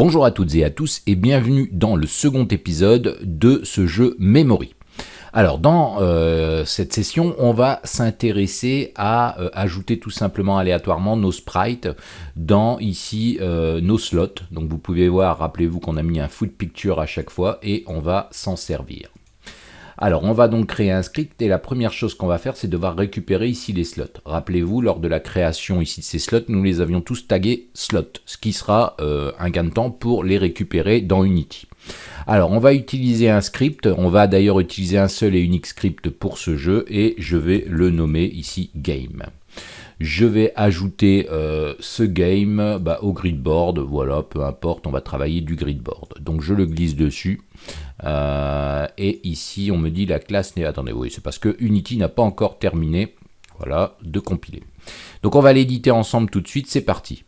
Bonjour à toutes et à tous et bienvenue dans le second épisode de ce jeu Memory. Alors dans euh, cette session, on va s'intéresser à euh, ajouter tout simplement aléatoirement nos sprites dans ici euh, nos slots. Donc vous pouvez voir, rappelez-vous qu'on a mis un foot picture à chaque fois et on va s'en servir. Alors, on va donc créer un script et la première chose qu'on va faire, c'est devoir récupérer ici les slots. Rappelez-vous, lors de la création ici de ces slots, nous les avions tous tagués slot, ce qui sera euh, un gain de temps pour les récupérer dans Unity. Alors, on va utiliser un script, on va d'ailleurs utiliser un seul et unique script pour ce jeu et je vais le nommer ici Game je vais ajouter euh, ce game bah, au gridboard, voilà, peu importe, on va travailler du gridboard. Donc je le glisse dessus, euh, et ici on me dit la classe n'est... Attendez, oui, c'est parce que Unity n'a pas encore terminé, voilà, de compiler. Donc on va l'éditer ensemble tout de suite, c'est parti.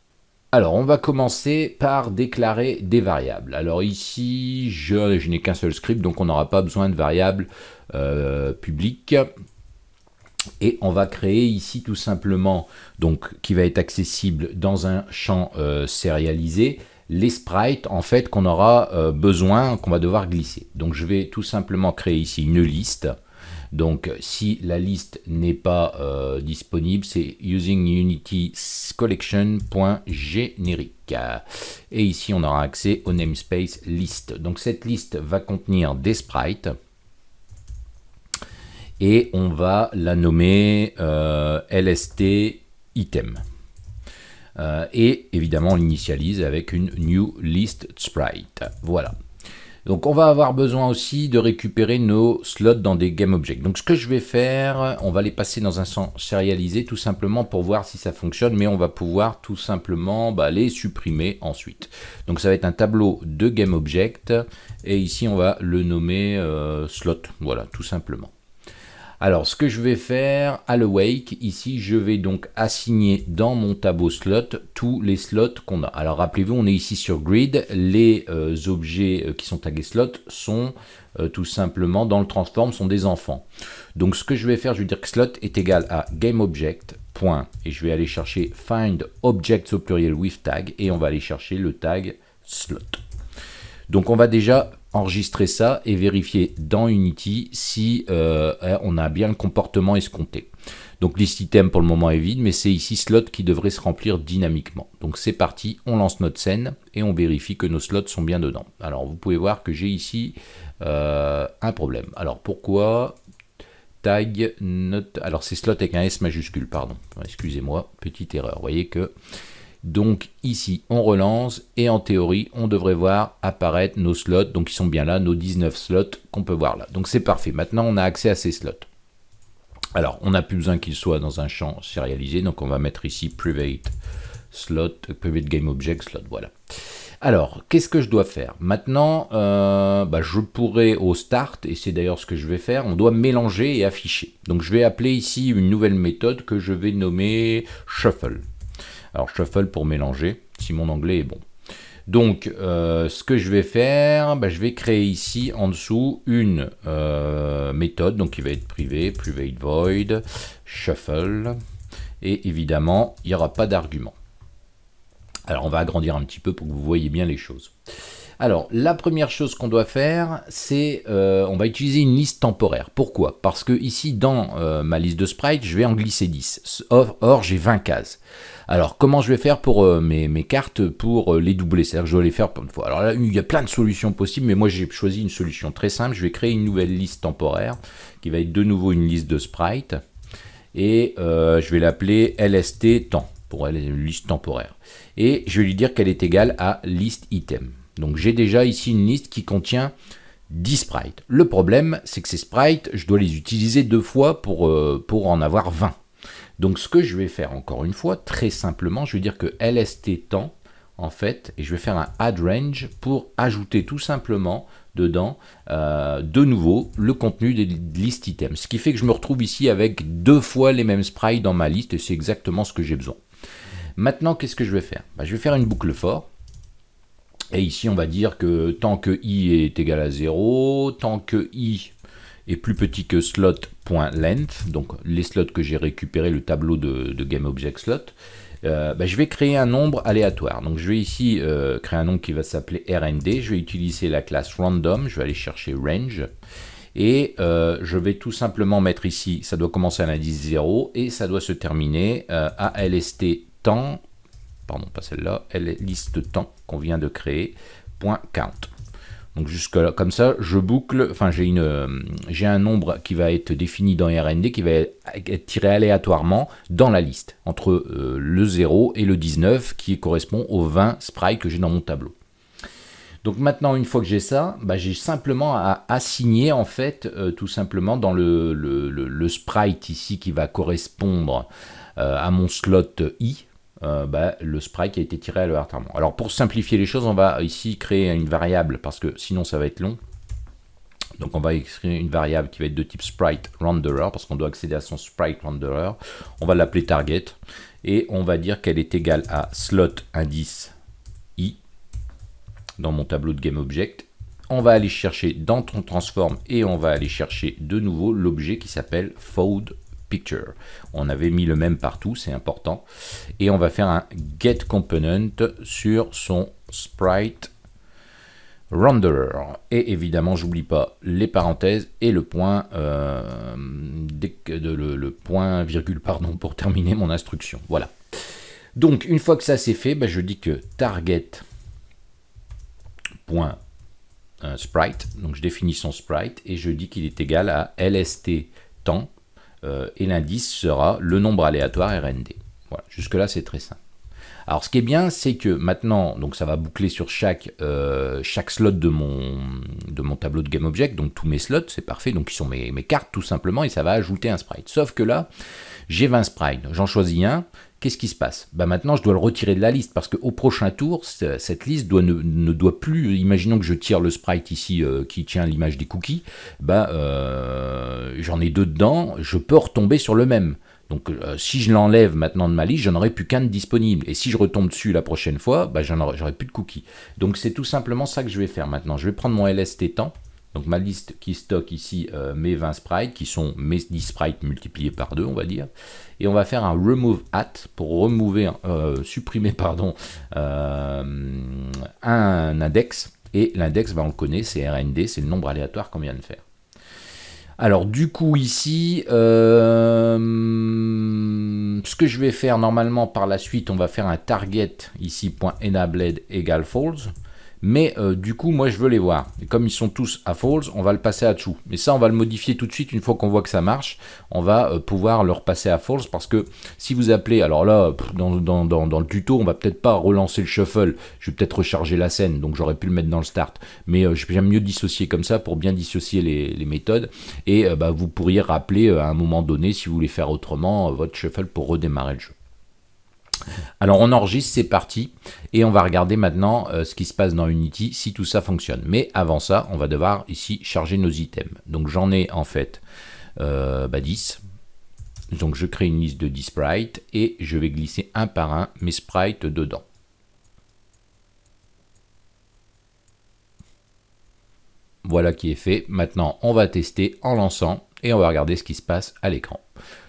Alors, on va commencer par déclarer des variables. Alors ici, je, n'ai qu'un seul script, donc on n'aura pas besoin de variables euh, publiques. Et on va créer ici tout simplement, donc qui va être accessible dans un champ euh, sérialisé, les sprites en fait qu'on aura euh, besoin, qu'on va devoir glisser. Donc je vais tout simplement créer ici une liste. Donc si la liste n'est pas euh, disponible, c'est using unity. Et ici on aura accès au namespace list. Donc cette liste va contenir des sprites et on va la nommer euh, LST item. Euh, et évidemment, on l'initialise avec une new list sprite. Voilà. Donc on va avoir besoin aussi de récupérer nos slots dans des GameObjects. Donc ce que je vais faire, on va les passer dans un sens sérialisé tout simplement pour voir si ça fonctionne, mais on va pouvoir tout simplement bah, les supprimer ensuite. Donc ça va être un tableau de GameObject et ici on va le nommer euh, slot, voilà tout simplement. Alors, ce que je vais faire à l'awake, ici, je vais donc assigner dans mon tableau slot tous les slots qu'on a. Alors, rappelez-vous, on est ici sur grid. Les euh, objets euh, qui sont tagués slot sont euh, tout simplement, dans le transform, sont des enfants. Donc, ce que je vais faire, je vais dire que slot est égal à GameObject, et je vais aller chercher find objects au pluriel with tag, et on va aller chercher le tag slot. Donc, on va déjà enregistrer ça et vérifier dans Unity si euh, hein, on a bien le comportement escompté. Donc list item pour le moment est vide, mais c'est ici slot qui devrait se remplir dynamiquement. Donc c'est parti, on lance notre scène et on vérifie que nos slots sont bien dedans. Alors vous pouvez voir que j'ai ici euh, un problème. Alors pourquoi tag note alors c'est slot avec un S majuscule, pardon. Excusez-moi, petite erreur. Vous voyez que donc ici, on relance et en théorie, on devrait voir apparaître nos slots. Donc ils sont bien là, nos 19 slots qu'on peut voir là. Donc c'est parfait. Maintenant, on a accès à ces slots. Alors, on n'a plus besoin qu'ils soient dans un champ sérialisé. Donc on va mettre ici private slot, private game object slot. Voilà. Alors, qu'est-ce que je dois faire? Maintenant, euh, bah, je pourrais au start, et c'est d'ailleurs ce que je vais faire, on doit mélanger et afficher. Donc je vais appeler ici une nouvelle méthode que je vais nommer shuffle. Alors shuffle pour mélanger, si mon anglais est bon. Donc, euh, ce que je vais faire, bah, je vais créer ici en dessous une euh, méthode, donc qui va être privée, private void, shuffle, et évidemment, il n'y aura pas d'argument. Alors, on va agrandir un petit peu pour que vous voyez bien les choses. Alors, la première chose qu'on doit faire, c'est euh, on va utiliser une liste temporaire. Pourquoi? Parce que ici, dans ma liste de sprites, je vais en glisser 10. or j'ai 20 cases. Alors, comment je vais faire pour euh, mes, cartes pour euh, les doubler? C'est-à-dire que je dois les faire plein de fois. Alors là, il y a plein de solutions possibles, mais moi j'ai choisi une solution très simple. Je vais créer une nouvelle liste temporaire qui va être de nouveau une liste de sprites. Et euh, je vais l'appeler LST temps pour une liste temporaire. Et je vais lui dire qu'elle est égale à liste item. Donc j'ai déjà ici une liste qui contient 10 sprites. Le problème, c'est que ces sprites, je dois les utiliser deux fois pour, pour en avoir 20. Donc ce que je vais faire encore une fois, très simplement, je vais dire que lst temps, en fait, et je vais faire un add range pour ajouter tout simplement dedans, euh, de nouveau, le contenu des listes items. Ce qui fait que je me retrouve ici avec deux fois les mêmes sprites dans ma liste, et c'est exactement ce que j'ai besoin. Maintenant, qu'est-ce que je vais faire? Bah, Je vais faire une boucle for, et ici, on va dire que tant que i est égal à 0, tant que i est plus petit que slot.length, donc les slots que j'ai récupérés, le tableau de, GameObjectSlot, euh, bah, je vais créer un nombre aléatoire. Donc je vais ici euh, créer un nombre qui va s'appeler RND. Je vais utiliser la classe random. Je vais aller chercher range. Et euh, je vais tout simplement mettre ici, ça doit commencer à l'indice 0 et ça doit se terminer à lst temps, pardon pas celle-là, liste temps qu'on vient de créer, point count. Donc jusque là, comme ça, je boucle, enfin j'ai une, euh, j'ai un nombre qui va être défini dans RND qui va être tiré aléatoirement dans la liste, entre euh, le 0 et le 19 qui correspond aux 20 sprites que j'ai dans mon tableau. Donc maintenant, une fois que j'ai ça, bah, j'ai simplement à assigner en fait, euh, tout simplement dans le, sprite ici qui va correspondre à mon slot i, euh, bah, le sprite qui a été tiré aléatoirement. Alors pour simplifier les choses, on va ici créer une variable parce que sinon ça va être long. Donc on va écrire une variable qui va être de type sprite renderer parce qu'on doit accéder à son sprite renderer. On va l'appeler target et on va dire qu'elle est égale à slot indice i dans mon tableau de GameObject. On va aller chercher dans ton transform et on va aller chercher de nouveau l'objet qui s'appelle fold on avait mis le même partout, c'est important. Et on va faire un get component sur son sprite renderer. Et évidemment, j'oublie pas les parenthèses et le point, euh, le, point virgule pardon, pour terminer mon instruction. Voilà. Donc, une fois que ça c'est fait, ben, je dis que target point euh, sprite, donc je définis son sprite et je dis qu'il est égal à lst temps euh, et l'indice sera le nombre aléatoire RND. Voilà, jusque-là c'est très simple. Alors ce qui est bien, c'est que maintenant, donc ça va boucler sur chaque, euh, slot de mon, tableau de GameObject, donc tous mes slots, c'est parfait, donc ils sont mes, cartes tout simplement, et ça va ajouter un sprite. Sauf que là, j'ai 20 sprites, j'en choisis un, qu'est-ce qui se passe? Bah Maintenant, je dois le retirer de la liste parce qu'au prochain tour, cette liste ne, doit plus, imaginons que je tire le sprite ici euh, qui tient l'image des cookies, bah, j'en ai deux dedans, je peux retomber sur le même. Donc euh, si je l'enlève maintenant de ma liste, j'en aurai plus qu'un disponible. Et si je retombe dessus la prochaine fois, bah, j'aurai plus de cookies. Donc c'est tout simplement ça que je vais faire maintenant. Je vais prendre mon LST temps, donc ma liste qui stocke ici euh, mes 20 sprites, qui sont mes 10 sprites multipliés par 2, on va dire. Et on va faire un remove at pour remover, euh, supprimer pardon, un index. Et l'index, bah, on le connaît, c'est RND, c'est le nombre aléatoire qu'on vient de faire. Alors du coup ici, ce que je vais faire normalement par la suite, on va faire un target ici .enabled égale false. Mais euh, du coup, moi, je veux les voir. Et comme ils sont tous à false, on va le passer à true. Mais ça, on va le modifier tout de suite. Une fois qu'on voit que ça marche, on va euh, pouvoir le repasser à false. Parce que si vous appelez, alors là, dans, le tuto, on va peut-être pas relancer le shuffle. Je vais peut-être recharger la scène, donc j'aurais pu le mettre dans le start. Mais euh, j'aime mieux dissocier comme ça pour bien dissocier les, méthodes. Et bah, vous pourriez rappeler à un moment donné, si vous voulez faire autrement, votre shuffle pour redémarrer le jeu. Alors on enregistre, c'est parti, et on va regarder maintenant euh, ce qui se passe dans Unity, si tout ça fonctionne. Mais avant ça, on va devoir ici charger nos items. Donc j'en ai en fait 10. Euh, bah, Donc je crée une liste de 10 sprites, et je vais glisser un par un mes sprites dedans. Voilà qui est fait. Maintenant, on va tester en lançant, et on va regarder ce qui se passe à l'écran.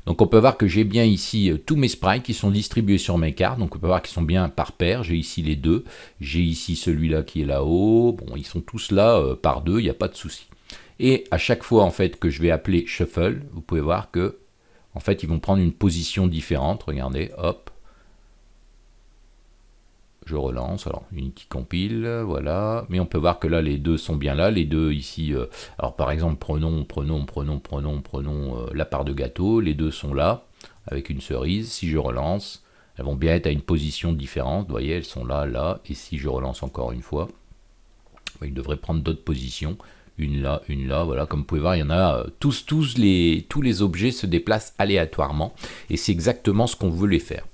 Donc on peut voir que j'ai bien ici euh, tous mes sprites qui sont distribués sur mes cartes. Donc on peut voir qu'ils sont bien par paire. J'ai ici les deux. J'ai ici celui-là qui est là-haut. Bon, ils sont tous là euh, par deux, il n'y a pas de souci. Et à chaque fois en fait que je vais appeler shuffle, vous pouvez voir que en fait ils vont prendre une position différente. Regardez, hop, je relance, alors Unity compile, voilà, mais on peut voir que là les deux sont bien là, les deux ici, euh, alors par exemple prenons, prenons, prenons, prenons, prenons euh, la part de gâteau, les deux sont là, avec une cerise, si je relance, elles vont bien être à une position différente, vous voyez, elles sont là, là, et si je relance encore une fois, ils devraient prendre d'autres positions, une là, une là, voilà, comme vous pouvez voir, il y en a euh, tous, tous les, tous les objets se déplacent aléatoirement, et c'est exactement ce qu'on veut les faire.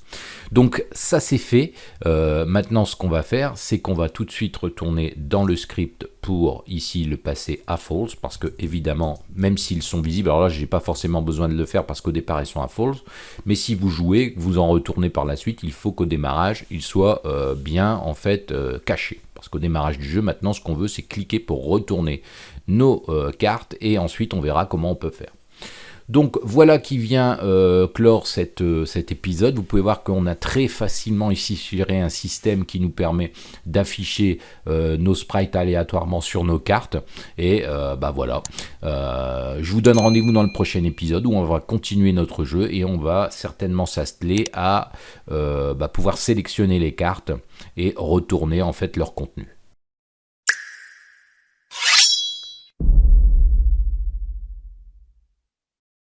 Donc ça c'est fait. Euh, maintenant ce qu'on va faire, c'est qu'on va tout de suite retourner dans le script pour ici le passer à false parce que évidemment, même s'ils sont visibles, alors là j'ai pas forcément besoin de le faire parce qu'au départ ils sont à false, mais si vous jouez, vous en retournez par la suite, il faut qu'au démarrage il soit euh, bien en fait euh, caché. Parce qu'au démarrage du jeu, maintenant ce qu'on veut c'est cliquer pour retourner nos cartes et ensuite on verra comment on peut faire. Donc voilà qui vient euh, clore euh, cet épisode. Vous pouvez voir qu'on a très facilement ici géré un système qui nous permet d'afficher euh, nos sprites aléatoirement sur nos cartes. Et bah voilà. je vous donne rendez-vous dans le prochain épisode où on va continuer notre jeu et on va certainement s'atteler à bah, pouvoir sélectionner les cartes et retourner en fait leur contenu.